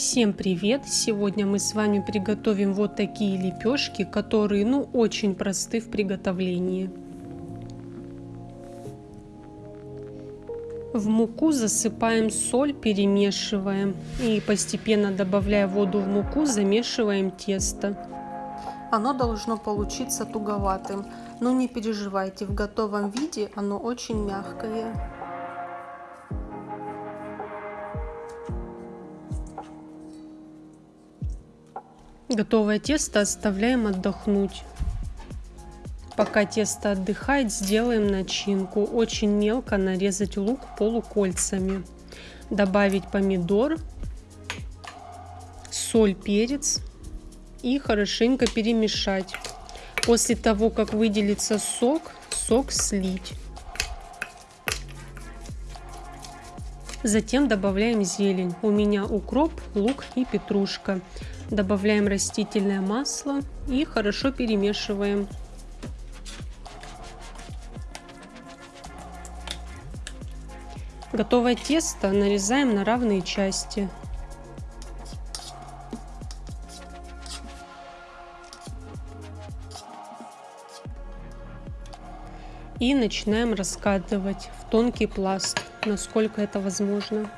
Всем привет! Сегодня мы с вами приготовим вот такие лепешки, которые ну очень просты в приготовлении. В муку засыпаем соль, перемешиваем и постепенно добавляя воду в муку, замешиваем тесто. Оно должно получиться туговатым, но не переживайте, в готовом виде оно очень мягкое. Готовое тесто оставляем отдохнуть. Пока тесто отдыхает, сделаем начинку. Очень мелко нарезать лук полукольцами. Добавить помидор, соль, перец и хорошенько перемешать. После того, как выделится сок, сок слить. Затем добавляем зелень. У меня укроп, лук и петрушка. Добавляем растительное масло и хорошо перемешиваем. Готовое тесто нарезаем на равные части. И начинаем раскатывать в тонкий пласт, насколько это возможно.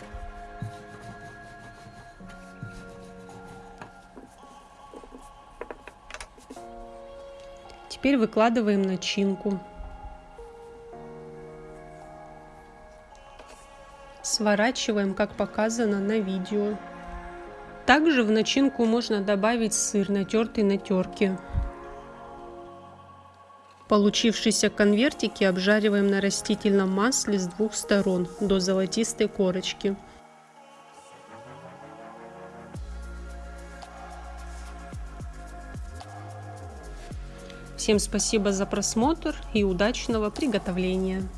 Теперь выкладываем начинку. Сворачиваем, как показано на видео. Также в начинку можно добавить сыр, натертый на терке. Получившиеся конвертики обжариваем на растительном масле с двух сторон до золотистой корочки. Всем спасибо за просмотр и удачного приготовления!